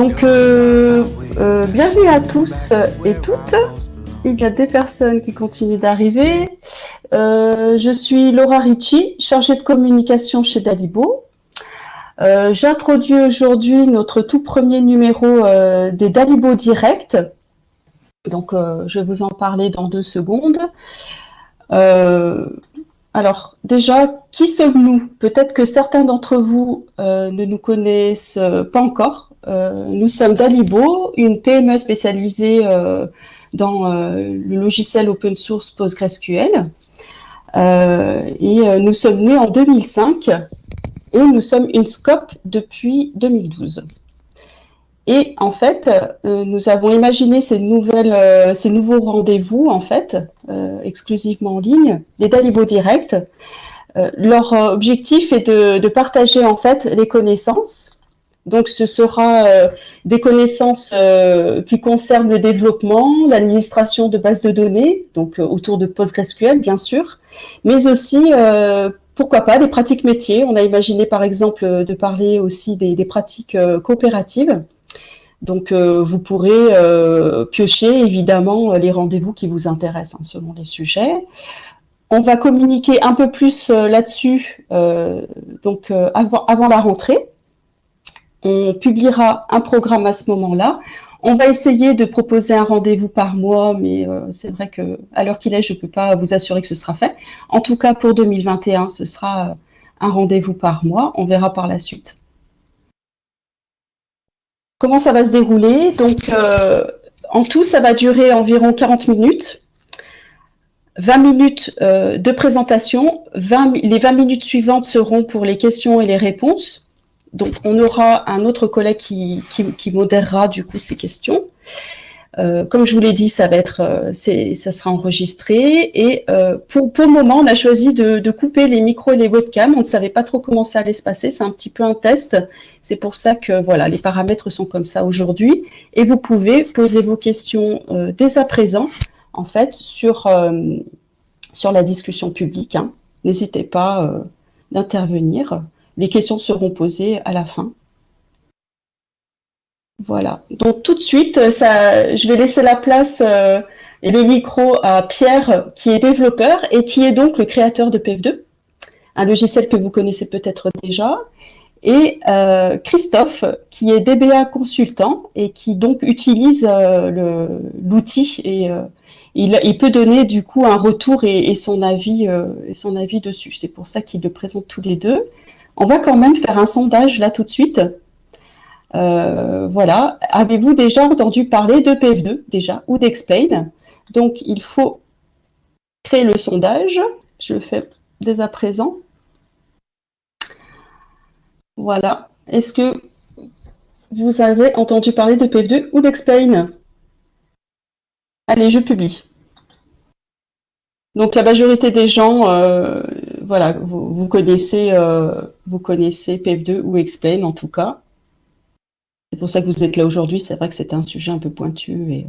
Donc, euh, euh, bienvenue à tous et toutes. Il y a des personnes qui continuent d'arriver. Euh, je suis Laura Ricci, chargée de communication chez Dalibo. J'introduis aujourd'hui notre tout premier numéro des Dalibo Direct. Donc, je vais vous en parler dans deux secondes. Alors, déjà, qui sommes-nous? Peut-être que certains d'entre vous euh, ne nous connaissent euh, pas encore. Euh, nous sommes Dalibo, une PME spécialisée dans le logiciel open source PostgreSQL. et nous sommes nés en 2005 et nous sommes une scope depuis 2012. Et en fait, euh, nous avons imaginé ces, nouvelles, euh, ces nouveaux rendez-vous, en fait, euh, exclusivement en ligne, les Dalibo Direct. leur objectif est de, partager, en fait, les connaissances. Donc, ce sera des connaissances qui concernent le développement, l'administration de bases de données, donc autour de PostgreSQL, bien sûr, mais aussi pourquoi pas des pratiques métiers. On a imaginé par exemple de parler aussi des pratiques coopératives. Donc, euh, vous pourrez euh, piocher évidemment les rendez-vous qui vous intéressent hein, selon les sujets. On va communiquer un peu plus euh, là-dessus donc avant, avant la rentrée. On publiera un programme à ce moment-là. On va essayer de proposer un rendez-vous par mois, mais c'est vrai que à l'heure qu'il est, je ne peux pas vous assurer que ce sera fait. En tout cas, pour 2021, ce sera un rendez-vous par mois. On verra par la suite. Comment ça va se dérouler Donc, euh, en tout, ça va durer environ 40 minutes. 20 minutes euh, de présentation. les 20 minutes suivantes seront pour les questions et les réponses. Donc, on aura un autre collègue qui, qui modérera du coup ces questions. Euh, comme je vous l'ai dit, ça va être, euh, ça sera enregistré. Et euh, pour, pour le moment, on a choisi de, de, couper les micros et les webcams. On ne savait pas trop comment ça allait se passer. C'est un petit peu un test. C'est pour ça que voilà, les paramètres sont comme ça aujourd'hui. Et vous pouvez poser vos questions dès à présent, en fait, sur sur la discussion publique. Hein. N'hésitez pas d'intervenir. Les questions seront posées à la fin. Voilà. Donc tout de suite, euh, je vais laisser la place euh, et le micro à Pierre, qui est développeur et qui est donc le créateur de PF2, un logiciel que vous connaissez peut-être déjà, et euh, Christophe, qui est DBA consultant et qui donc utilise l'outil et il, peut donner du coup un retour et, son avis et son avis dessus. C'est pour ça qu'il le présente tous les deux. On va quand même faire un sondage là tout de suite euh, voilà. Avez-vous déjà entendu parler de PF2 déjà ou d'Explain? Donc, il faut créer le sondage. Je le fais dès à présent. Voilà. Est-ce que vous avez entendu parler de PF2 ou d'Explain? Allez, je publie. Donc la majorité des gens, euh, voilà, vous, connaissez, euh, vous connaissez PF2 ou Explain en tout cas. C'est pour ça que vous êtes là aujourd'hui. C'est vrai que c'était un sujet un peu pointu. Euh,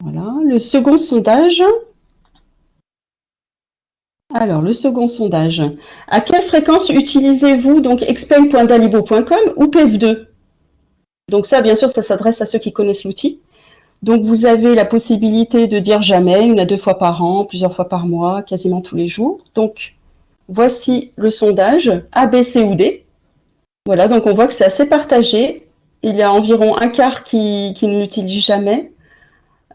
Voilà. Le second sondage. Alors, le second sondage. À quelle fréquence utilisez-vous donc ou PF2 Donc ça, bien sûr, ça s'adresse à ceux qui connaissent l'outil. Donc, vous avez la possibilité de dire jamais, une à deux fois par an, plusieurs fois par mois, quasiment tous les jours. Donc, voici le sondage A, B, C ou D. Voilà, donc on voit que c'est assez partagé. Il y a environ un quart qui, ne l'utilise jamais,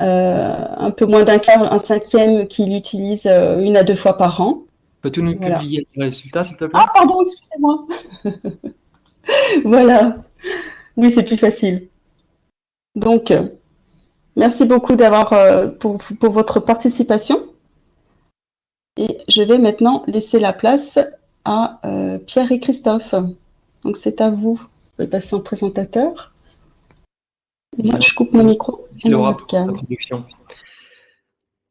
euh, un peu moins d'un quart, un cinquième qui l'utilise euh, une à deux fois par an. Peux-tu nous publier les résultats, s'il te plaît? Ah, pardon, excusez-moi. voilà. Oui, c'est plus facile. Donc, euh, merci beaucoup d'avoir pour, pour votre participation. Et je vais maintenant laisser la place à Pierre et Christophe. Donc c'est à vous. Pouvez passer en présentateur. moi, je coupe mon micro.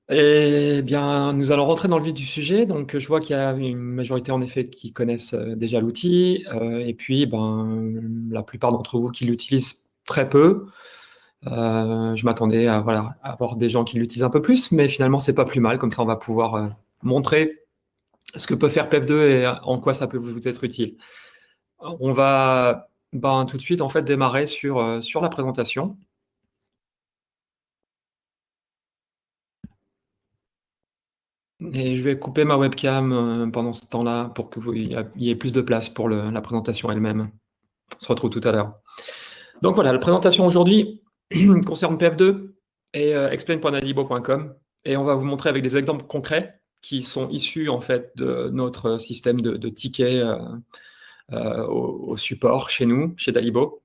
Eh bien, nous allons rentrer dans le vif du sujet. Donc, je vois qu'il y a une majorité, en effet, qui connaissent euh, déjà l'outil. Euh, et puis, ben, la plupart d'entre vous qui l'utilisent très peu. Euh, je m'attendais à, voilà, avoir des gens qui l'utilisent un peu plus, mais finalement, c'est pas plus mal. Comme ça, on va pouvoir montrer ce que peut faire PEF2 et en quoi ça peut vous être utile. On va ben, tout de suite en fait démarrer sur, sur la présentation. Et je vais couper ma webcam pendant ce temps-là pour qu'il y ait plus de place pour la présentation elle-même. On se retrouve tout à l'heure. Donc voilà, la présentation aujourd'hui concerne PF2 et euh. Et on va vous montrer avec des exemples concrets qui sont issus en fait de notre système de, tickets euh, euh, au, support chez nous, chez Dalibo,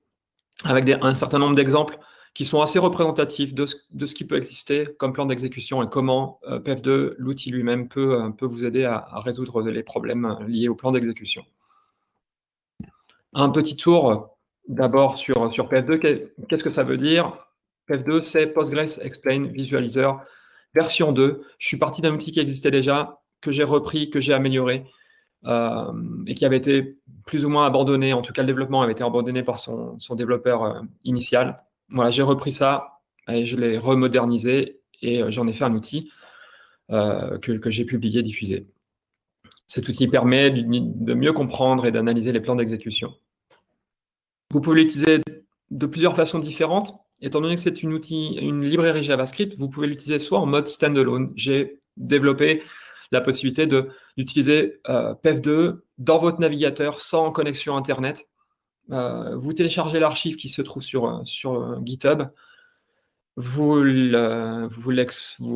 avec un certain nombre d'exemples qui sont assez représentatifs de ce, qui peut exister comme plan d'exécution et comment PF2, l'outil lui-même, peut, peut vous aider à, résoudre les problèmes liés au plan d'exécution. Un petit tour d'abord sur, sur PF2. Qu'est-ce que ça veut dire? PF2, c'est Postgres Explain Visualizer version 2. Je suis parti d'un outil qui existait déjà, que j'ai repris, que j'ai amélioré, euh, et qui avait été plus ou moins abandonné. En tout cas, le développement avait été abandonné par son, développeur euh, initial. Voilà, j'ai repris ça et je l'ai remodernisé et euh, j'en ai fait un outil que, j'ai publié, diffusé. Cet outil permet de mieux comprendre et d'analyser les plans d'exécution. Vous pouvez l'utiliser de plusieurs façons différentes. Étant donné que c'est une, une librairie JavaScript, vous pouvez l'utiliser soit en mode standalone. J'ai développé la possibilité d'utiliser euh, PEF2 dans votre navigateur sans connexion Internet. Euh, vous téléchargez l'archive qui se trouve sur, sur GitHub. Vous,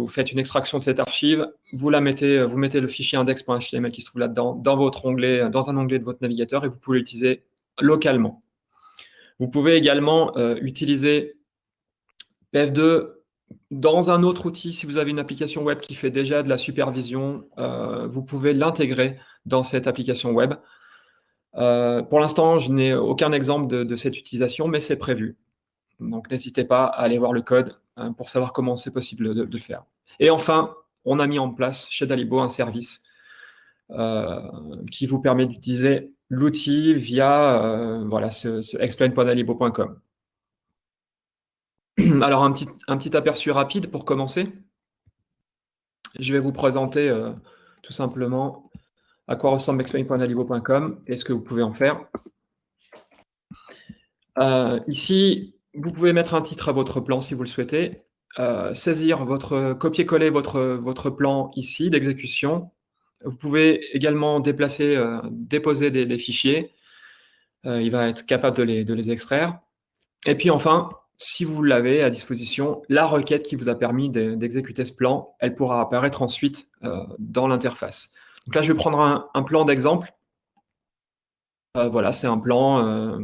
faites une extraction de cette archive, vous la mettez, vous mettez le fichier index.html qui se trouve là-dedans dans votre onglet, dans un onglet de votre navigateur et vous pouvez l'utiliser localement. Vous pouvez également euh, utiliser PF2 dans un autre outil. Si vous avez une application web qui fait déjà de la supervision, euh, vous pouvez l'intégrer dans cette application web. Euh, pour l'instant, je n'ai aucun exemple de, cette utilisation, mais c'est prévu. Donc, n'hésitez pas à aller voir le code pour savoir comment c'est possible de, le faire. Et enfin, on a mis en place chez Dalibo un service qui vous permet d'utiliser l'outil via euh, voilà, explain.alibo.com. Alors, un petit, aperçu rapide pour commencer. Je vais vous présenter euh, tout simplement à quoi ressemble explain.alibo.com et ce que vous pouvez en faire. Euh, ici, vous pouvez mettre un titre à votre plan si vous le souhaitez, saisir votre, copier-coller votre, plan ici d'exécution vous pouvez également déplacer, euh, déposer des, fichiers. Euh, il va être capable de les, extraire. Et puis enfin, si vous l'avez à disposition, la requête qui vous a permis d'exécuter ce plan, elle pourra apparaître ensuite euh, dans l'interface. Donc là, je vais prendre un, plan d'exemple. voilà, c'est un plan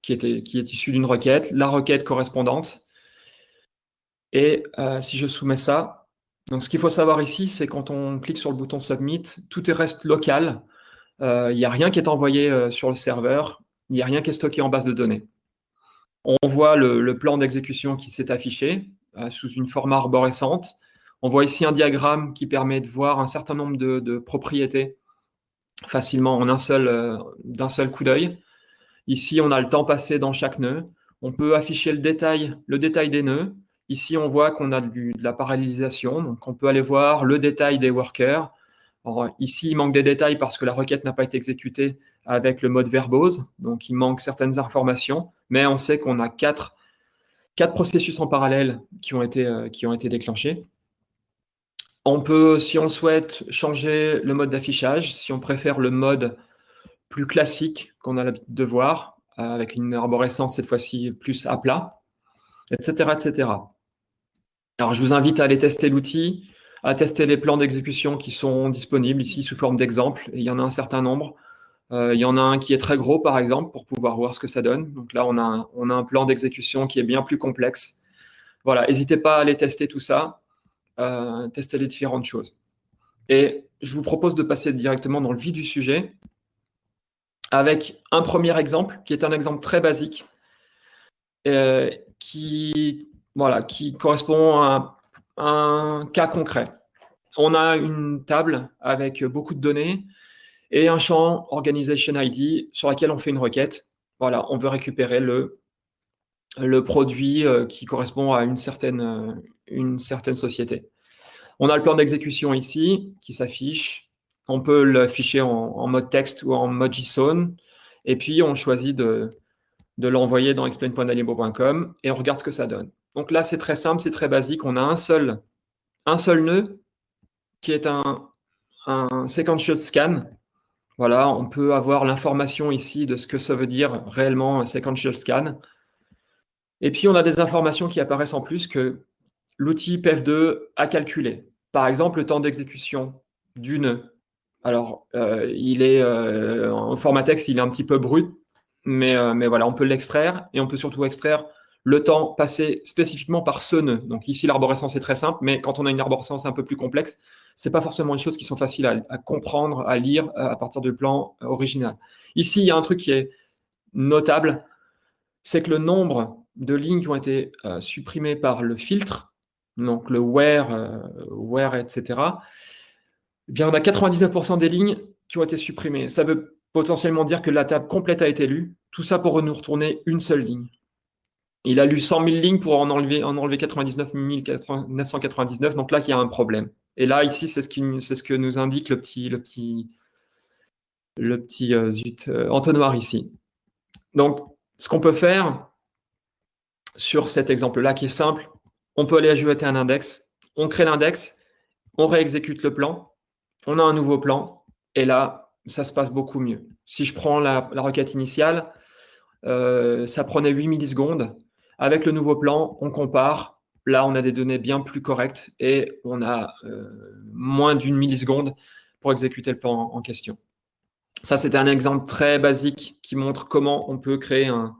qui, était, qui est issu d'une requête, la requête correspondante. Et si je soumets ça, donc, ce qu'il faut savoir ici, c'est quand on clique sur le bouton Submit, tout est reste local. Euh, il n'y a rien qui est envoyé euh, sur le serveur. Il n'y a rien qui est stocké en base de données. On voit le, plan d'exécution qui s'est affiché euh, sous une forme arborescente. On voit ici un diagramme qui permet de voir un certain nombre de, propriétés facilement seul, d'un seul coup d'œil. Ici, on a le temps passé dans chaque nœud. On peut afficher le détail, des nœuds. Ici, on voit qu'on a de la parallélisation, on peut aller voir le détail des workers. ici, il manque des détails parce que la requête n'a pas été exécutée avec le mode verbose, donc il manque certaines informations, mais on sait qu'on a quatre, processus en parallèle qui ont été, euh, qui ont été déclenchés. On peut, si on souhaite, changer le mode d'affichage, si on préfère le mode plus classique qu'on a l'habitude de voir, avec une arborescence cette fois-ci plus à plat, etc., etc. Alors, je vous invite à aller tester l'outil, à tester les plans d'exécution qui sont disponibles ici sous forme d'exemple. Il y en a un certain nombre. Euh, il y en a un qui est très gros, par exemple, pour pouvoir voir ce que ça donne. Donc là, on a un, plan d'exécution qui est bien plus complexe. Voilà, n'hésitez pas à aller tester tout ça, euh, tester les différentes choses. Et je vous propose de passer directement dans le vif du sujet avec un premier exemple, qui est un exemple très basique, euh, qui voilà, qui correspond à un, cas concret. On a une table avec beaucoup de données et un champ Organization ID sur lequel on fait une requête. Voilà, on veut récupérer le, produit euh, qui correspond à une certaine, euh, une certaine société. On a le plan d'exécution ici qui s'affiche. On peut l'afficher en, mode texte ou en mode JSON. Et puis, on choisit de, l'envoyer dans explain.dalibro.com et on regarde ce que ça donne. Donc là, c'est très simple, c'est très basique. On a un seul, un nœud qui est un, un sequential scan. Voilà, on peut avoir l'information ici de ce que ça veut dire réellement un sequential scan. Et puis, on a des informations qui apparaissent en plus que l'outil PEF2 a calculé. Par exemple, le temps d'exécution du nœud. Alors, euh, il est euh, en format texte, il est un petit peu brut, mais, euh, mais voilà, on peut l'extraire et on peut surtout extraire le temps passé spécifiquement par ce nœud. Donc ici, l'arborescence est très simple, mais quand on a une arborescence un peu plus complexe, ce n'est pas forcément des choses qui sont faciles à, comprendre, à lire à partir du plan original. Ici, il y a un truc qui est notable, c'est que le nombre de lignes qui ont été supprimées par le filtre, donc le where, where etc., eh bien, on a 99% des lignes qui ont été supprimées. Ça veut potentiellement dire que la table complète a été lue. Tout ça pour nous retourner une seule ligne. Il a lu 100 000 lignes pour en enlever, en enlever 99 999. Donc là, il y a un problème. Et là, ici, c'est ce, que nous indique le petit, le petit, le petit euh, zut, euh, entonnoir ici. Donc, ce qu'on peut faire sur cet exemple-là, qui est simple, on peut aller ajouter un index. On crée l'index, on réexécute le plan, on a un nouveau plan, et là, ça se passe beaucoup mieux. Si je prends la, requête initiale, euh, ça prenait 8 millisecondes. Avec le nouveau plan, on compare. Là, on a des données bien plus correctes et on a euh, moins d'une milliseconde pour exécuter le plan en, question. Ça, c'était un exemple très basique qui montre comment on peut créer un...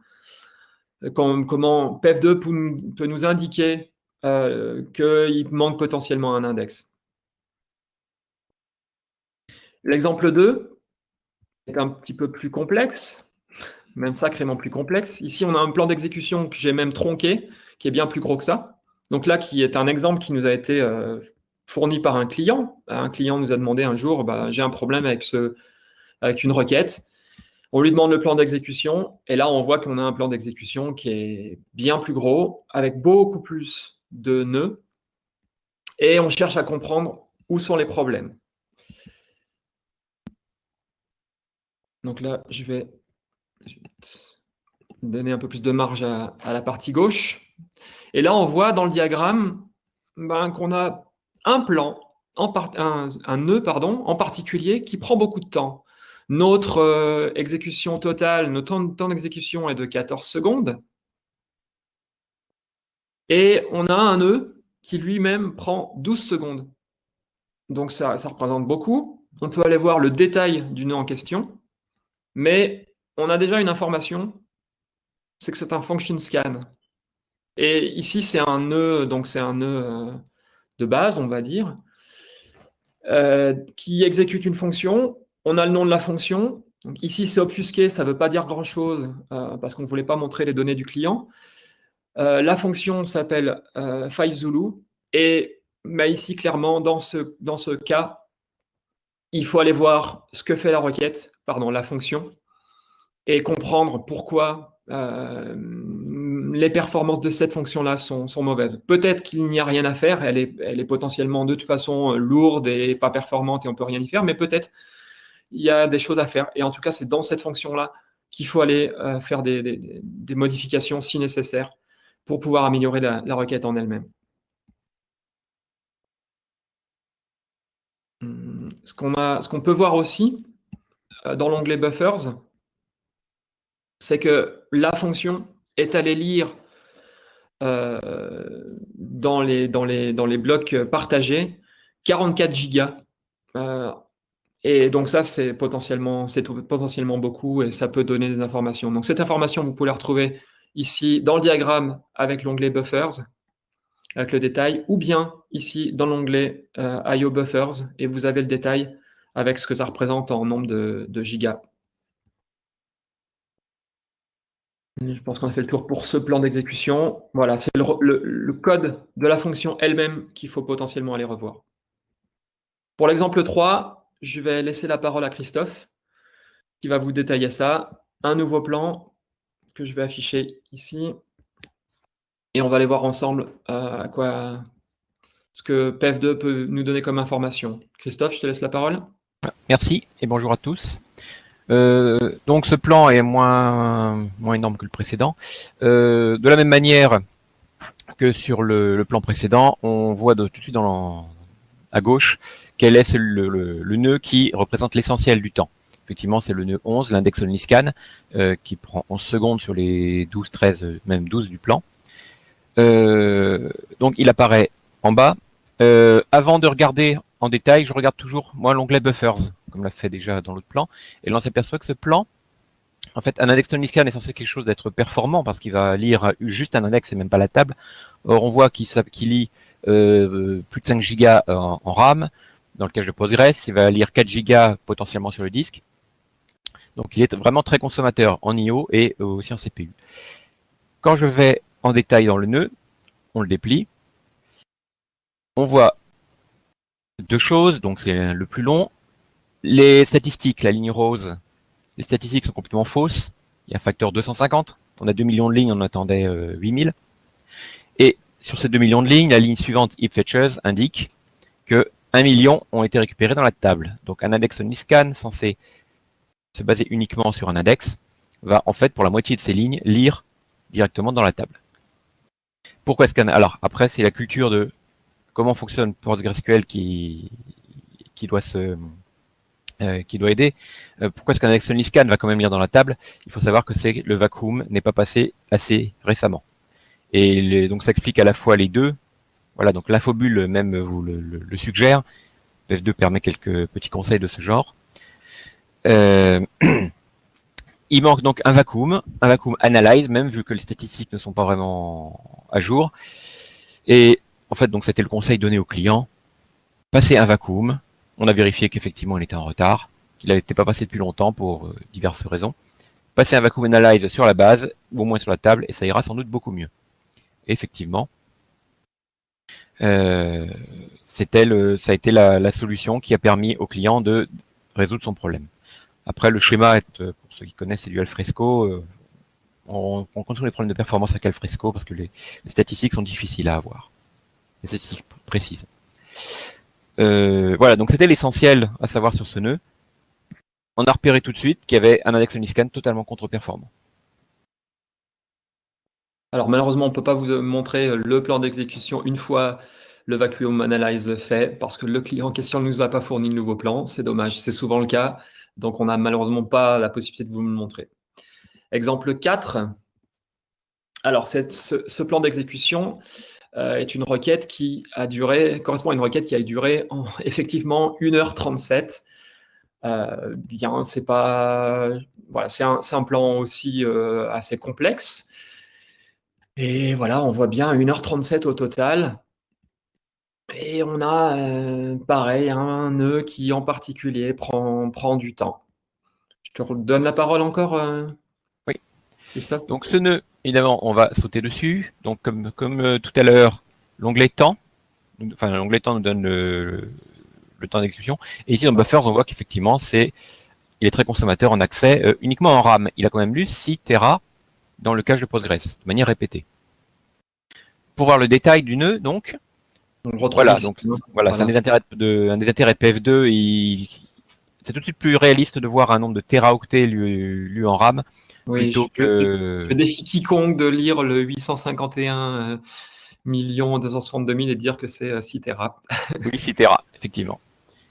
Comment PEF2 peut nous indiquer euh, qu'il manque potentiellement un index. L'exemple 2 est un petit peu plus complexe, même sacrément plus complexe. Ici, on a un plan d'exécution que j'ai même tronqué, qui est bien plus gros que ça. Donc là, qui est un exemple qui nous a été euh, fourni par un client. Un client nous a demandé un jour, bah, j'ai un problème avec, ce, avec une requête. On lui demande le plan d'exécution, et là, on voit qu'on a un plan d'exécution qui est bien plus gros, avec beaucoup plus de nœuds, et on cherche à comprendre où sont les problèmes. Donc là, je vais donner un peu plus de marge à, la partie gauche. Et là, on voit dans le diagramme ben, qu'on a un plan, en un, nœud pardon, en particulier, qui prend beaucoup de temps. Notre euh, exécution totale, notre temps, d'exécution est de 14 secondes. Et on a un nœud qui lui-même prend 12 secondes. Donc ça, ça représente beaucoup. On peut aller voir le détail du nœud en question. Mais on a déjà une information, c'est que c'est un function scan. Et ici, c'est un nœud, donc c'est un nœud euh, de base, on va dire, euh, qui exécute une fonction. On a le nom de la fonction. Ici, c'est obfusqué, ça ne veut pas dire grand-chose, euh, parce qu'on ne voulait pas montrer les données du client. la fonction s'appelle FileZulu, et ici, clairement, dans ce, dans ce cas, il faut aller voir ce que fait la requête, pardon, la fonction, et comprendre pourquoi euh, les performances de cette fonction-là sont, mauvaises. Peut-être qu'il n'y a rien à faire, elle est, elle est potentiellement de toute façon lourde et pas performante et on peut rien y faire, mais peut-être il y a des choses à faire. Et en tout cas, c'est dans cette fonction-là qu'il faut aller euh, faire des, modifications si nécessaire pour pouvoir améliorer la, requête en elle-même. Hum, ce qu'on peut voir aussi euh, dans l'onglet Buffers, c'est que la fonction est allée lire euh, dans, les, blocs partagés 44 gigas. Euh, et donc ça, c'est potentiellement, potentiellement beaucoup et ça peut donner des informations. Donc cette information, vous pouvez la retrouver ici dans le diagramme avec l'onglet Buffers, avec le détail, ou bien ici dans l'onglet IO Buffers, et vous avez le détail avec ce que ça représente en nombre de, gigas. Je pense qu'on a fait le tour pour ce plan d'exécution. Voilà, c'est le, code de la fonction elle-même qu'il faut potentiellement aller revoir. Pour l'exemple 3, je vais laisser la parole à Christophe, qui va vous détailler ça. Un nouveau plan que je vais afficher ici. Et on va aller voir ensemble euh, ce que PEF2 peut nous donner comme information. Christophe, je te laisse la parole. Merci et bonjour à tous. Euh, donc ce plan est moins, moins énorme que le précédent. Euh, de la même manière que sur le, plan précédent, on voit tout de suite à gauche quel est le, nœud qui représente l'essentiel du temps. Effectivement, c'est le nœud 11, l'index Omniscan, euh, qui prend 11 secondes sur les 12, 13, même 12 du plan. Donc il apparaît en bas. Avant de regarder en détail, je regarde toujours moi l'onglet Buffers, comme l'a fait déjà dans l'autre plan, et là on s'aperçoit que ce plan, en fait, un index Scan est censé quelque chose d'être performant parce qu'il va lire juste un index et même pas la table. Or, on voit qu'il lit euh, plus de 5 gigas en, RAM dans le cache de Postgres. Il va lire 4 gigas potentiellement sur le disque. Donc, il est vraiment très consommateur en I.O. et aussi en CPU. Quand je vais en détail dans le nœud, on le déplie. On voit deux choses, donc c'est le plus long. Les statistiques, la ligne rose, les statistiques sont complètement fausses. Il y a un facteur 250. On a 2 millions de lignes, on attendait 8000. Euh, Et sur ces 2 millions de lignes, la ligne suivante, heap fetches, indique que 1 million ont été récupérés dans la table. Donc un index Niscan censé se baser uniquement sur un index va en fait pour la moitié de ces lignes lire directement dans la table. Pourquoi qu'un... Alors après c'est la culture de comment fonctionne PostgreSQL qui, qui doit se euh, qui doit aider. Euh, pourquoi est-ce qu'un Excelni Scan va quand même lire dans la table? Il faut savoir que c'est le vacuum n'est pas passé assez récemment. Et donc ça explique à la fois les deux. Voilà, donc l'infobule même vous le, suggère. PF2 permet quelques petits conseils de ce genre. Euh, il manque donc un vacuum, un vacuum analyze, même vu que les statistiques ne sont pas vraiment à jour. Et en fait, donc c'était le conseil donné au client. Passer un vacuum, on a vérifié qu'effectivement il était en retard, qu'il n'était pas passé depuis longtemps pour euh, diverses raisons. Passer un vacuum analyze sur la base, ou au moins sur la table, et ça ira sans doute beaucoup mieux. effectivement, euh, c'était ça a été la, solution qui a permis au client de résoudre son problème. Après, le schéma, est, euh, pour ceux qui connaissent, c'est du alfresco. on, on contrôle les problèmes de performance avec alfresco parce que les statistiques sont difficiles à avoir. Les statistiques précises. Euh, voilà, donc c'était l'essentiel à savoir sur ce nœud. On a repéré tout de suite qu'il y avait un index Uniscan totalement contre-performant. Alors malheureusement, on ne peut pas vous montrer le plan d'exécution une fois le vacuum analyze fait, parce que le client en question ne nous a pas fourni le nouveau plan. C'est dommage, c'est souvent le cas. Donc on n'a malheureusement pas la possibilité de vous le montrer. Exemple 4. Alors ce plan d'exécution, est une requête qui a duré, correspond à une requête qui a duré en, effectivement 1h37. Euh, bien, c'est pas, voilà, c'est un, plan aussi euh, assez complexe. Et voilà, on voit bien 1h37 au total. Et on a, euh, pareil, un nœud qui en particulier prend, prend du temps. Je te donne la parole encore, Donc ce nœud Évidemment, on va sauter dessus. Donc, comme, comme euh, tout à l'heure, l'onglet temps, enfin l'onglet temps nous donne le, temps d'exécution. Et ici, dans Buffers, on voit qu'effectivement, c'est il est très consommateur en accès euh, uniquement en RAM. Il a quand même lu 6 Tera dans le cache de Postgres, de manière répétée. Pour voir le détail du nœud, donc, voilà, donc voilà, c'est un des intérêts de, un des intérêts PF2. C'est tout de suite plus réaliste de voir un nombre de teraoctets lu, lu en RAM oui, je, défie quiconque de lire le 851 millions 262 000 et dire que c'est 6 euh, Tera. oui, 6 Tera, effectivement.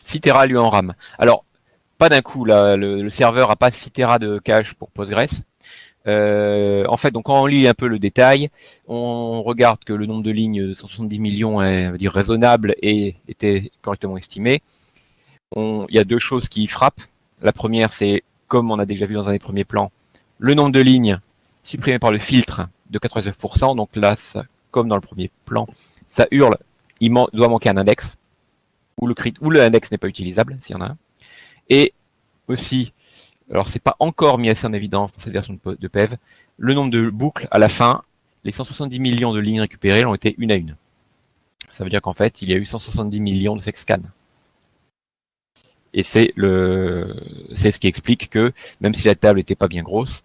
6 Tera lui en RAM. Alors, pas d'un coup, là, le, serveur a pas 6 Tera de cache pour Postgres. Euh, en fait, donc quand on lit un peu le détail, on regarde que le nombre de lignes de 170 millions est dire, raisonnable et était correctement estimé. il y a deux choses qui frappent. La première, c'est comme on a déjà vu dans un des premiers plans, le nombre de lignes supprimé par le filtre de 99%. Donc là, comme dans le premier plan, ça hurle, il doit manquer un index, ou le, ou le index n'est pas utilisable, s'il y en a un. Et aussi, alors c'est pas encore mis assez en évidence dans cette version de PEV, le nombre de boucles à la fin, les 170 millions de lignes récupérées l'ont été une à une. Ça veut dire qu'en fait, il y a eu 170 millions de sexscans. Et c'est le, c'est ce qui explique que, même si la table n'était pas bien grosse,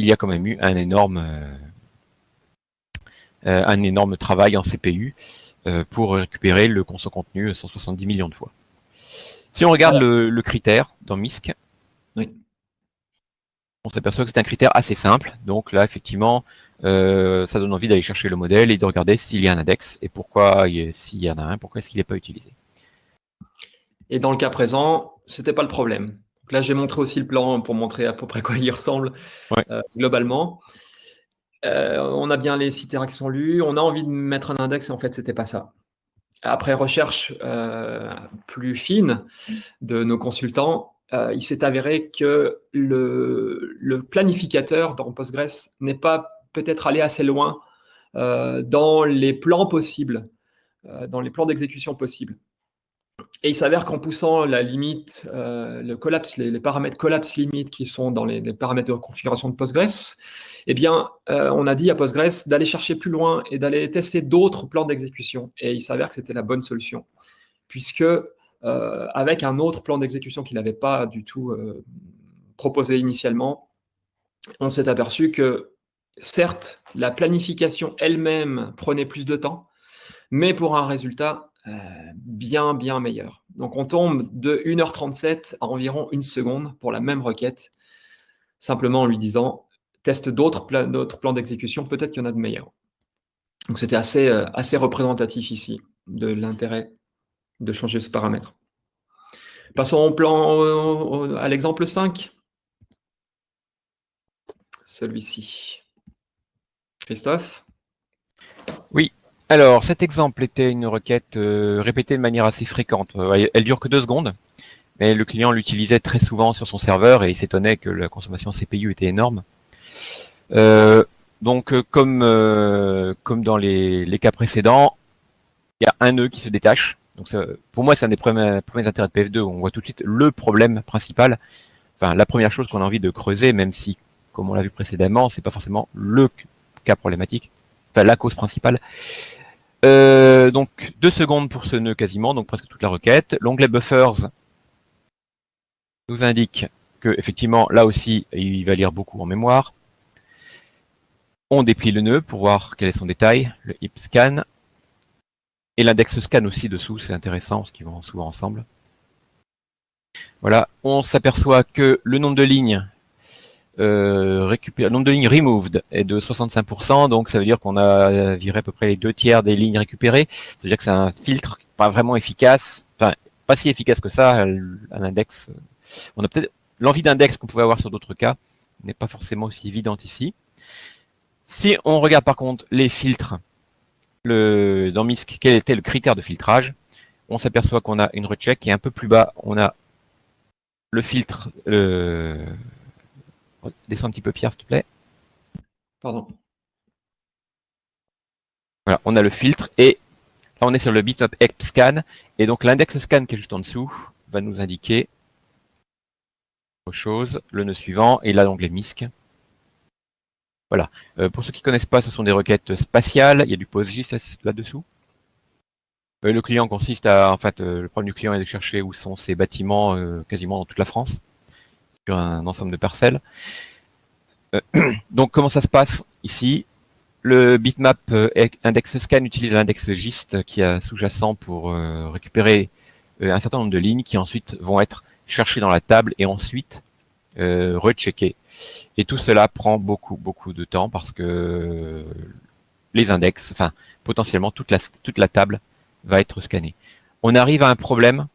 il y a quand même eu un énorme, euh, euh, un énorme travail en CPU euh, pour récupérer le son contenu 170 millions de fois. Si on regarde le, critère dans MISC, on s'aperçoit que c'est un critère assez simple. Donc là, effectivement, euh, ça donne envie d'aller chercher le modèle et de regarder s'il y a un index et pourquoi, s'il y en a un, pourquoi est-ce qu'il n'est pas utilisé. Et dans le cas présent, ce n'était pas le problème. Là, j'ai montré aussi le plan pour montrer à peu près quoi il ressemble euh, globalement. Euh, on a bien les six qui sont lus, on a envie de mettre un index et en fait, c'était pas ça. Après recherche plus fine de nos consultants, euh, il s'est avéré que le, planificateur dans Postgres n'est pas peut-être allé assez loin euh, dans les plans possibles, euh, dans les plans d'exécution possibles. Et il s'avère qu'en poussant la limite, le collapse, les, paramètres collapse limite qui sont dans les, paramètres de configuration de Postgres, eh bien, on a dit à Postgres d'aller chercher plus loin et d'aller tester d'autres plans d'exécution. Et il s'avère que c'était la bonne solution, puisque euh, avec un autre plan d'exécution qu'il n'avait pas du tout euh, proposé initialement, on s'est aperçu que certes, la planification elle-même prenait plus de temps, mais pour un résultat euh, bien, bien meilleur. Donc on tombe de 1h37 à environ une seconde pour la même requête, simplement en lui disant teste d'autres plans d'exécution, peut-être qu'il y en a de meilleurs. Donc c'était assez, assez représentatif ici de l'intérêt de changer ce paramètre. Passons au plan, à l'exemple 5. Celui-ci. Christophe? Oui. Alors, cet exemple était une requête euh, répétée de manière assez fréquente. Euh, elle dure que deux secondes, mais le client l'utilisait très souvent sur son serveur et il s'étonnait que la consommation CPU était énorme. Euh, donc, comme, comme dans les, les cas précédents, il y a un nœud qui se détache donc pour moi, c'est un des premiers, intérêts de PF2. On voit tout de suite le problème principal. Enfin, la première chose qu'on a envie de creuser, même si, comme on l'a vu précédemment, c'est pas forcément le cas problématique. Enfin, la cause principale. Euh, donc, deux secondes pour ce nœud quasiment, donc presque toute la requête. L'onglet buffers nous indique que effectivement, là aussi, il va lire beaucoup en mémoire. On déplie le nœud pour voir quel est son détail, le hip scan. Et l'index scan aussi dessous, c'est intéressant, parce qu'ils vont souvent ensemble. Voilà, on s'aperçoit que le nombre de lignes euh, le nombre de lignes removed est de 65%, donc ça veut dire qu'on a viré à peu près les deux tiers des lignes récupérées. Ça veut dire que c'est un filtre pas vraiment efficace, enfin pas si efficace que ça, un index. On a peut-être l'envie d'index qu'on pouvait avoir sur d'autres cas n'est pas forcément aussi évidente ici. Si on regarde par contre les filtres le, dans MISC quel était le critère de filtrage, on s'aperçoit qu'on a une recheck et un peu plus bas, on a le filtre. Descends un petit peu, Pierre, s'il te plaît. Pardon. Voilà, on a le filtre et là, on est sur le bitmap scan et donc l'index scan qui est juste en dessous va nous indiquer autre chose, le nœud suivant et là l'onglet MISC. Voilà. Euh, pour ceux qui ne connaissent pas, ce sont des requêtes spatiales. Il y a du PostGIS là-dessous. Euh, le client consiste à, en fait, euh, le problème du client est de chercher où sont ces bâtiments quasiment dans toute la France, un ensemble de parcelles. donc, comment ça se passe ici? Le bitmap index scan utilise l'index GIST qui est sous-jacent pour récupérer un certain nombre de lignes qui ensuite vont être cherchées dans la table et ensuite recheckées et tout cela prend beaucoup, beaucoup de temps parce que les index, enfin, potentiellement toute la, toute la table va être scannée. On arrive à un problème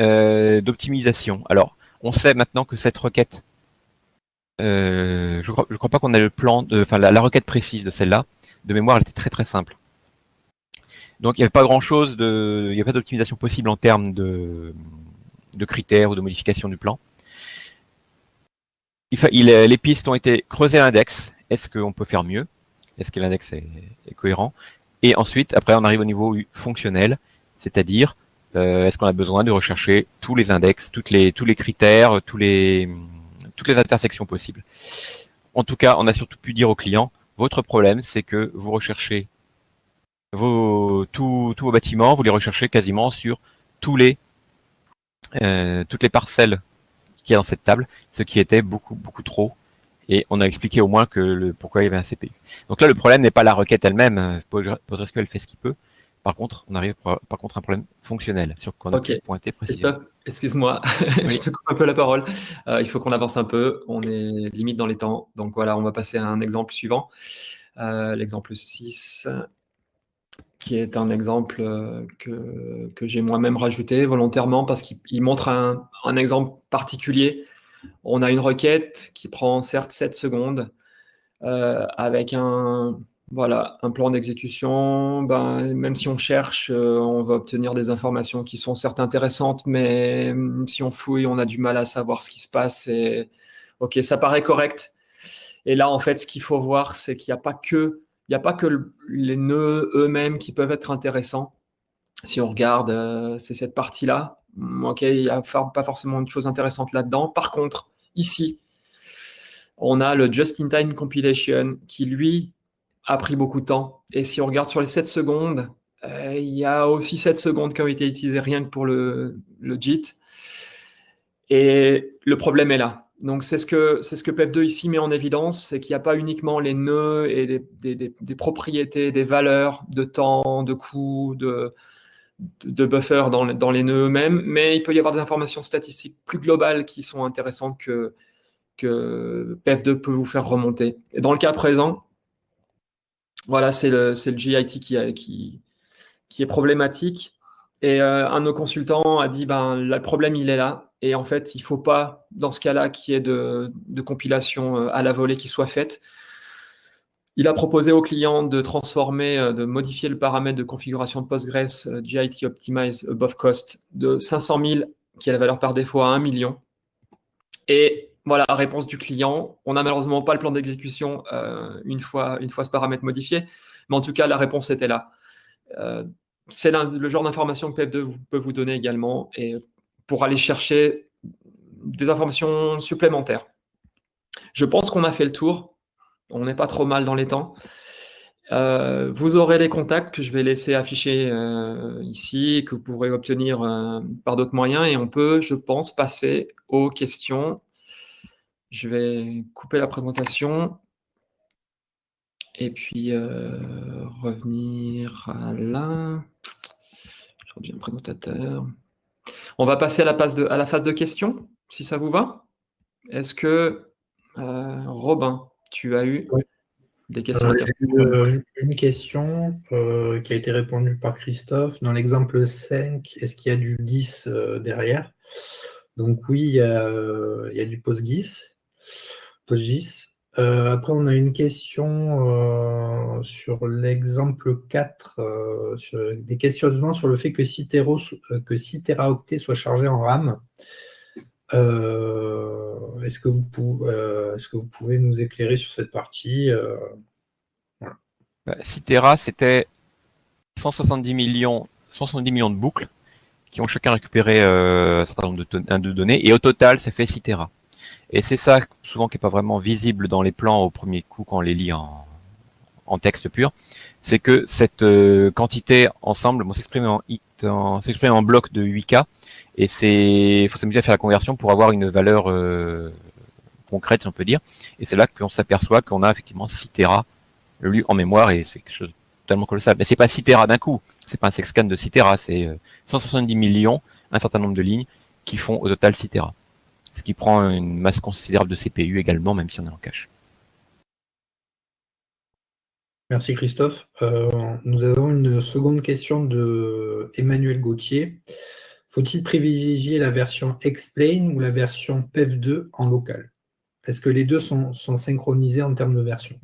euh, d'optimisation. Alors, on sait maintenant que cette requête, euh, je ne crois, pas qu'on ait le plan, enfin la, requête précise de celle-là, de mémoire, elle était très très simple. Donc il n'y avait pas grand-chose, il n'y avait pas d'optimisation possible en termes de, critères ou de modification du plan les pistes ont été creusées l'index. Est-ce qu'on peut faire mieux? Est-ce que l'index est, cohérent? Et ensuite, après, on arrive au niveau fonctionnel, c'est-à-dire euh, est-ce qu'on a besoin de rechercher tous les index, toutes les, tous les critères, tous les, toutes les intersections possibles? En tout cas, on a surtout pu dire au client, votre problème, c'est que vous recherchez vos, tous vos bâtiments, vous les recherchez quasiment sur tous les, euh, toutes les parcelles qui est dans cette table, ce qui était beaucoup, beaucoup trop. Et on a expliqué au moins que le, pourquoi il y avait un CPU. Donc là, le problème n'est pas la requête elle-même. PostgreSQL fait ce qu'il peut. Par contre, on arrive par, contre à un problème fonctionnel sur qu'on a pu pointer précisément. Excuse-moi, je te coupe un peu la parole. Euh, il faut qu'on avance un peu. On est limite dans les temps. Donc voilà, on va passer à un exemple suivant. Euh, l'exemple 6, qui est un exemple euh, que, que j'ai moi-même rajouté volontairement parce qu'il montre un, un, exemple particulier. On a une requête qui prend certes 7 secondes avec un, voilà, un plan d'exécution, ben, même si on cherche, euh, on va obtenir des informations qui sont certes intéressantes, mais hum, si on fouille, on a du mal à savoir ce qui se passe. Ok, ça paraît correct. Et là, en fait, ce qu'il faut voir, c'est qu'il n'y a pas que, il a pas que les nœuds eux-mêmes qui peuvent être intéressants. Si on regarde, euh, c'est cette partie-là. Hum, ok, il n'y a pas forcément de choses intéressantes là-dedans. Par contre, ici, on a le Just-in-Time Compilation qui, lui, a pris beaucoup de temps. Et si on regarde sur les 7 secondes, euh, il y a aussi 7 secondes qui ont été utilisées rien que pour le, le JIT. Et le problème est là. Donc c'est ce que c'est ce que PEP2 ici met en évidence, c'est qu'il n'y a pas uniquement les nœuds et des, des, des, propriétés, des valeurs de temps, de coût, de, de buffer dans, dans les nœuds eux-mêmes, mais il peut y avoir des informations statistiques plus globales qui sont intéressantes que, que PEP2 peut vous faire remonter. Et dans le cas présent, voilà, c'est le, GIT qui, est problématique. Et euh, un de nos consultants a dit, ben, le problème, il est là. Et en fait, il ne faut pas, dans ce cas-là, qu'il y ait de, de, compilation euh, à la volée qui soit faite. Il a proposé au client de transformer, euh, de modifier le paramètre de configuration de Postgres GIT Optimize Above Cost de 500 000, qui est la valeur par défaut, à 1 million. Et voilà, réponse du client. On n'a malheureusement pas le plan d'exécution euh, une, fois, une fois ce paramètre modifié, mais en tout cas, la réponse était là. Euh, c'est le genre d'information que PF2 peut vous donner également et pour aller chercher des informations supplémentaires. Je pense qu'on a fait le tour. On n'est pas trop mal dans les temps. Euh, vous aurez les contacts que je vais laisser afficher ici, que vous pourrez obtenir par d'autres moyens, et on peut, je pense, passer aux questions je vais couper la présentation et puis euh, revenir à là. Je reviens présentateur. On va passer à la, phase de, à la phase de questions, si ça vous va. Est-ce que, euh, Robin, tu as eu des questions euh, Une question qui a été répondue par Christophe. Dans l'exemple 5, est-ce qu'il y a du GIS derrière? Donc oui, il y a, il y a du PostGIS. Euh, après, on a une question euh, sur l'exemple 4, euh, des questionnements sur le fait que 6, que teraoctets soit chargé en RAM. Est-ce que, vous pouvez, nous éclairer sur cette partie 6 Tera, c'était 170 millions, 170 millions de boucles qui ont chacun récupéré un certain nombre de, de données, et au total, ça fait 6 Tera. Et c'est ça souvent qui n'est pas vraiment visible dans les plans au premier coup quand on les lit en, texte pur, c'est que cette euh, quantité ensemble s'exprime en, bloc de 8K et c'est faut s'amuser à faire la conversion pour avoir une valeur euh, concrète, si on peut dire. Et c'est là qu'on s'aperçoit qu'on a effectivement 6 Tera lu en mémoire et c'est quelque chose de totalement colossal. Mais c'est pas 6 Tera d'un coup, c'est pas un sexscan de 6 Tera, c'est 170 euh, millions, un certain nombre de lignes qui font au total 6 Tera ce qui prend une masse considérable de CPU également, même si on est en cache. Merci Christophe. Euh, nous avons une seconde question de Emmanuel Gauthier. Faut-il privilégier la version Explain ou la version PEF2 en local? Est-ce que les deux sont, synchronisés en termes de version?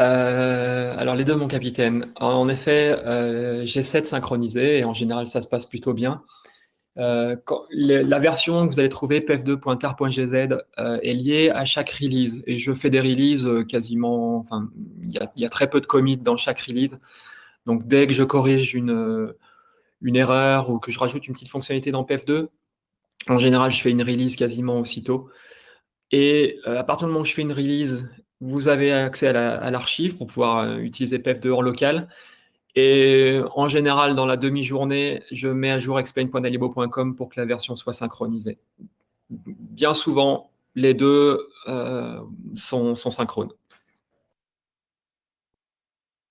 Euh, alors les deux, mon capitaine. En effet, euh, j'essaie de synchroniser et en général, ça se passe plutôt bien. Euh, la version que vous allez trouver, pf2.tar.gz, euh, est liée à chaque release. Et je fais des releases euh, quasiment, enfin, il y, a très peu de commits dans chaque release. Donc, dès que je corrige une, une erreur ou que je rajoute une petite fonctionnalité dans pf2, en général, je fais une release quasiment aussitôt. Et à partir du moment où je fais une release, vous avez accès à l'archive pour pouvoir utiliser pf2 en local. Et en général, dans la demi-journée, je mets à jour explain.dalibo.com pour que la version soit synchronisée. Bien souvent, les deux euh, sont, synchrones.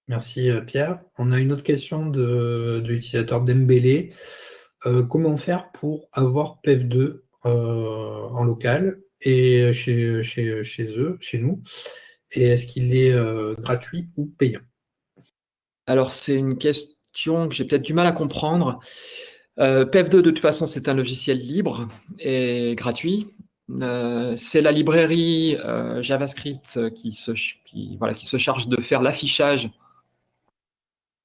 Merci euh, Pierre. On a une autre question de, l'utilisateur Dembélé. comment faire pour avoir PEF2 en local et chez, chez, chez eux, chez nous? Et est-ce qu'il est, gratuit ou payant? Alors, c'est une question que j'ai peut-être du mal à comprendre. PEF2, de toute façon, c'est un logiciel libre et gratuit. Euh, c'est la librairie euh, JavaScript voilà, qui se charge de faire l'affichage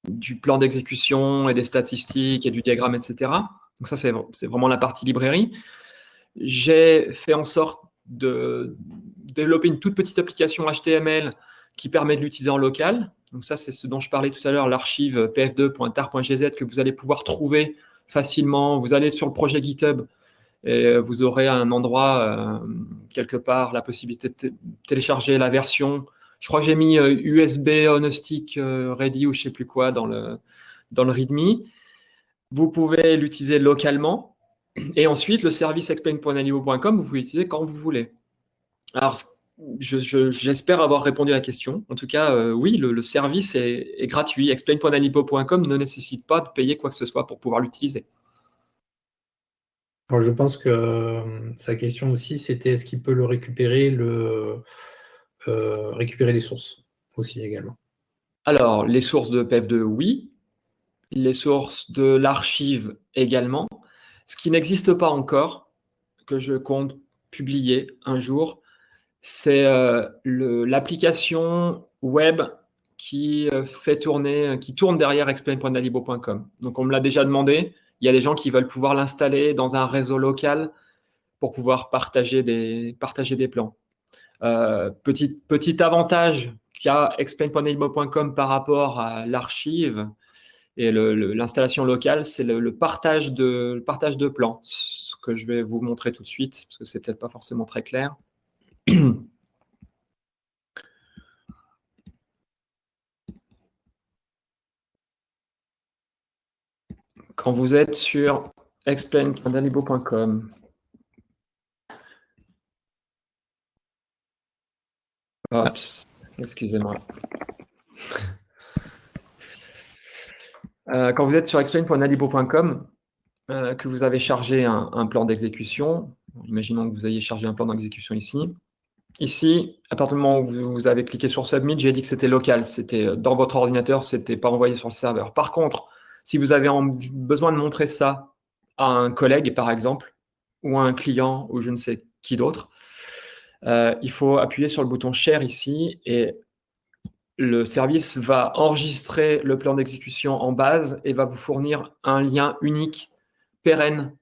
du plan d'exécution et des statistiques et du diagramme, etc. Donc ça, c'est vraiment la partie librairie. J'ai fait en sorte de développer une toute petite application HTML qui permet de l'utiliser en local. Donc ça, c'est ce dont je parlais tout à l'heure, l'archive pf2.tar.gz que vous allez pouvoir trouver facilement. Vous allez sur le projet GitHub, et vous aurez un endroit, euh, quelque part, la possibilité de télécharger la version. Je crois que j'ai mis USB euh, on euh, ready ou je sais plus quoi dans le, dans le README. Vous pouvez l'utiliser localement. Et ensuite, le service explain.animo.com, vous pouvez l'utiliser quand vous voulez. Alors, j'espère avoir répondu à la question. En tout cas, oui, le, service est, est gratuit. Explain.animo.com ne nécessite pas de payer quoi que ce soit pour pouvoir l'utiliser je pense que euh, sa question aussi, c'était est-ce qu'il peut le récupérer, le, euh, récupérer les sources aussi également? Alors, les sources de PEF2, oui. Les sources de l'archive également. Ce qui n'existe pas encore, que je compte publier un jour, c'est euh, l'application web qui fait tourner, qui tourne derrière explain.nalibo.com. Donc, on me l'a déjà demandé. Il y a des gens qui veulent pouvoir l'installer dans un réseau local pour pouvoir partager des, plans. Euh, petit, petit avantage qu'a explain.neighbor.com par rapport à l'archive et l'installation locale, c'est le, partage de, le partage de plans, ce que je vais vous montrer tout de suite, parce que c'est peut-être pas forcément très clair. quand vous êtes sur explain.dalibo.com, excusez-moi. Euh, quand vous êtes sur explain.nalibo.com, euh, que vous avez chargé un, plan d'exécution, imaginons que vous ayez chargé un plan d'exécution ici. Ici, à partir du moment où vous, avez cliqué sur Submit, j'ai dit que c'était local, c'était dans votre ordinateur, c'était pas envoyé sur le serveur. Par contre, si vous avez besoin de montrer ça à un collègue, par exemple, ou à un client, ou je ne sais qui d'autre, euh, il faut appuyer sur le bouton Share ici et le service va enregistrer le plan d'exécution en base et va vous fournir un lien unique, pérenne,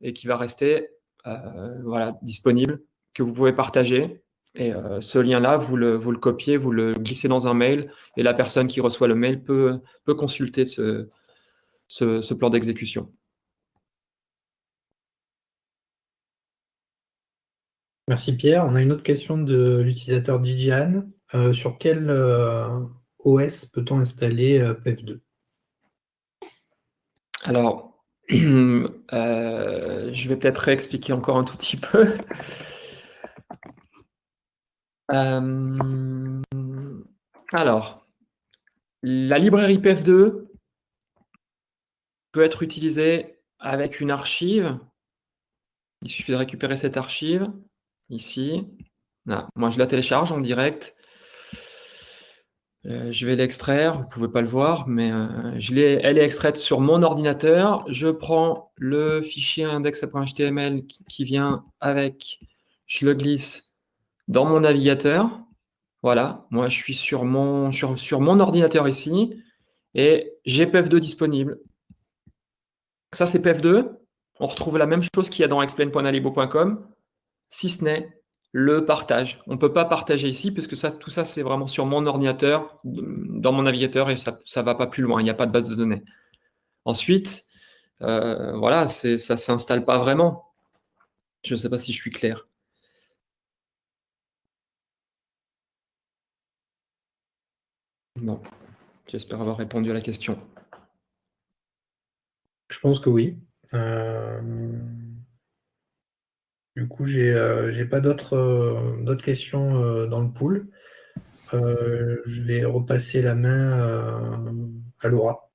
et qui va rester euh, disponible, que vous pouvez partager. Et euh, ce lien-là, vous le, vous le copiez, vous le glissez dans un mail, et la personne qui reçoit le mail peut, peut consulter ce, ce, plan d'exécution. Merci Pierre. On a une autre question de l'utilisateur Dijian. Euh, sur quel euh, OS peut-on installer euh, PEF2 Alors, je vais peut-être réexpliquer encore un tout petit peu. Alors, la librairie PEF2 peut être utilisé avec une archive. Il suffit de récupérer cette archive ici. Moi, je la télécharge en direct. Euh, je vais l'extraire, vous ne pouvez pas le voir, mais euh, elle est extraite sur mon ordinateur. Je prends le fichier index.html qui, qui vient avec, je le glisse dans mon navigateur. Voilà, moi je suis sur mon, ordinateur ici et j'ai PEF2 disponible. Ça, c'est PF2. On retrouve la même chose qu'il y a dans explain.alibo.com, si ce n'est le partage. On ne peut pas partager ici, puisque tout ça, c'est vraiment sur mon ordinateur, dans mon navigateur, et ça ne va pas plus loin. Il n'y a pas de base de données. Ensuite, euh, voilà, ça ne s'installe pas vraiment. Je ne sais pas si je suis clair. Bon, j'espère avoir répondu à la question. Je pense que oui. Euh, du coup, j'ai n'ai euh, pas d'autres euh, questions dans le pool. je vais repasser la main à Laura.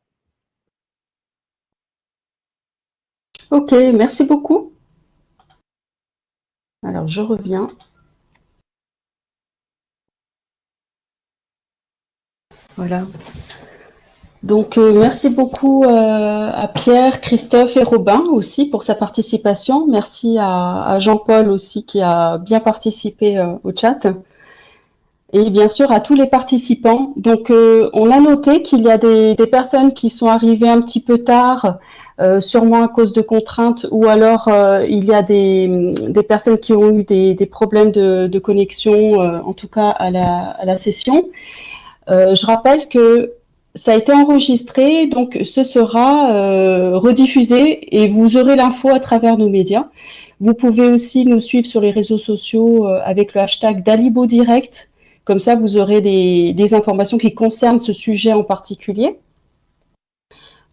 Ok, merci beaucoup. Alors, je reviens. Voilà. Donc, euh, merci beaucoup euh, à Pierre, Christophe et Robin aussi pour sa participation. Merci à, Jean-Paul aussi qui a bien participé euh, au chat. Et bien sûr à tous les participants. Donc, on a noté qu'il y a des, personnes qui sont arrivées un petit peu tard, sûrement à cause de contraintes, ou alors il y a des, personnes qui ont eu des, problèmes de, connexion, en tout cas à la, à la session. Je rappelle que ça a été enregistré, donc ce sera euh, rediffusé et vous aurez l'info à travers nos médias. Vous pouvez aussi nous suivre sur les réseaux sociaux euh, avec le hashtag Dalibo Direct. Comme ça, vous aurez des, informations qui concernent ce sujet en particulier.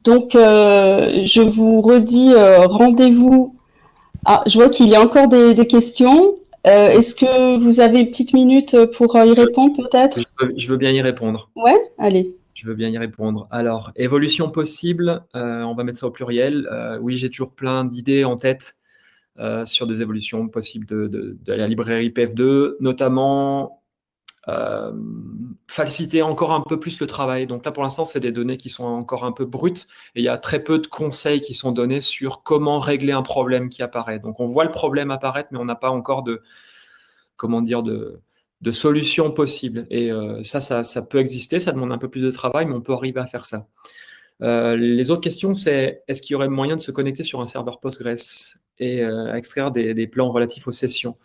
Donc, euh, je vous redis rendez-vous. Ah, je vois qu'il y a encore des, questions. Est-ce que vous avez une petite minute pour y répondre peut-être? Je, veux bien y répondre. Ouais, allez. Je veux bien y répondre. Alors, évolution possible, euh, on va mettre ça au pluriel. Euh, oui, j'ai toujours plein d'idées en tête euh, sur des évolutions possibles de, la librairie PF2, notamment faciliter encore un peu plus le travail. Donc là, pour l'instant, c'est des données qui sont encore un peu brutes et il y a très peu de conseils qui sont donnés sur comment régler un problème qui apparaît. Donc on voit le problème apparaître, mais on n'a pas encore de, comment dire, de, solutions possibles. Et euh, ça, ça, peut exister, ça demande un peu plus de travail, mais on peut arriver à faire ça. Euh, les autres questions, c'est est-ce qu'il y aurait moyen de se connecter sur un serveur Postgres et euh, extraire des, plans relatifs aux sessions?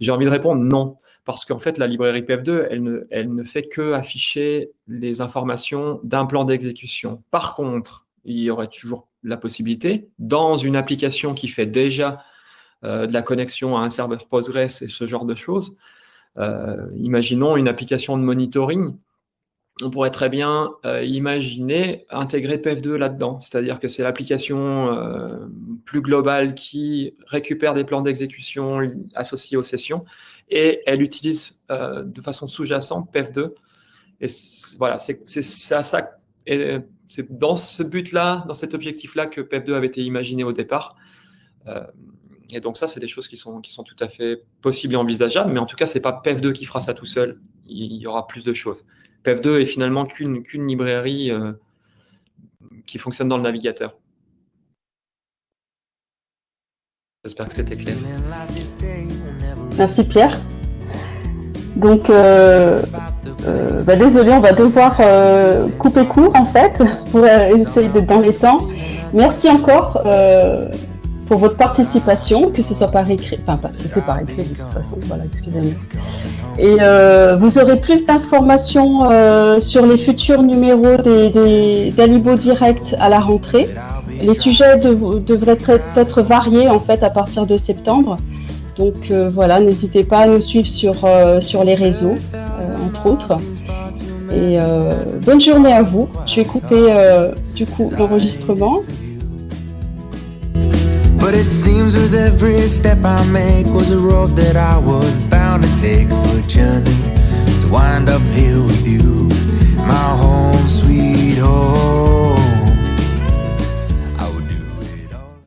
J'ai envie de répondre non, parce qu'en fait, la librairie PF2, elle ne, fait que afficher les informations d'un plan d'exécution. Par contre, il y aurait toujours la possibilité, dans une application qui fait déjà de la connexion à un serveur Postgres et ce genre de choses, euh, imaginons une application de monitoring, on pourrait très bien euh, imaginer intégrer PF2 là-dedans. C'est-à-dire que c'est l'application euh, plus globale qui récupère des plans d'exécution associés aux sessions et elle utilise de façon sous-jacente PF2. Et voilà, c'est ça. C'est dans ce but-là, dans cet objectif-là que PF2 avait été imaginé au départ. Et donc ça, c'est des choses qui sont, qui sont tout à fait possibles et envisageables, mais en tout cas, ce n'est pas PEF2 qui fera ça tout seul. Il y aura plus de choses. PEF2 est finalement qu'une librairie euh, qui fonctionne dans le navigateur. J'espère que c'était clair. Merci Pierre. Donc, euh, euh, bah, désolé, on va devoir couper court en fait pour essayer d'être dans les temps. Merci encore pour votre participation, que ce soit par écrit, enfin c'était par écrit de toute façon, voilà, excusez-moi. Et euh, vous aurez plus d'informations euh, sur les futurs numéros des, d'Alibo Direct à la rentrée. Les sujets devraient être, variés en fait à partir de septembre. Donc euh, voilà, n'hésitez pas à nous suivre sur, sur les réseaux, entre autres. Et bonne journée à vous. Je vais couper du coup l'enregistrement. But it seems as every step I make was a road that I was bound to take for a journey to wind up here with you, my home sweet home.